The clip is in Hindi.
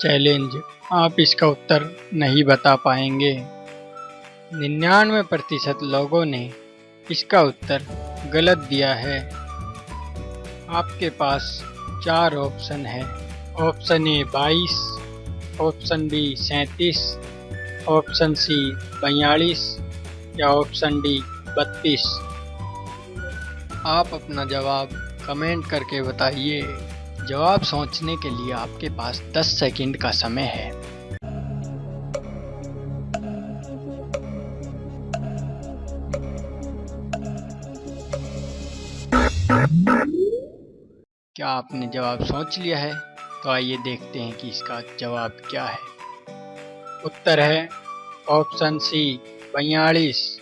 चैलेंज। आप इसका उत्तर नहीं बता पाएँगे। निन्यानवे प्रतिशत लोगों ने इसका उत्तर गलत दिया है। आपके पास चार ऑप्शन है। ऑप्शन ए बाईस, ऑप्शन बी सैंतीस, ऑप्शन सी बयालीस या ऑप्शन डी बत्तीस। आप अपना जवाब कमेंट करके बताइए। जवाब सोचने के लिए आपके पास 10 सेकंड का समय है। क्या आपने जवाब सोच लिया है? तो आइए देखते हैं कि इसका जवाब क्या है। उत्तर है ऑप्शन सी बयालीस।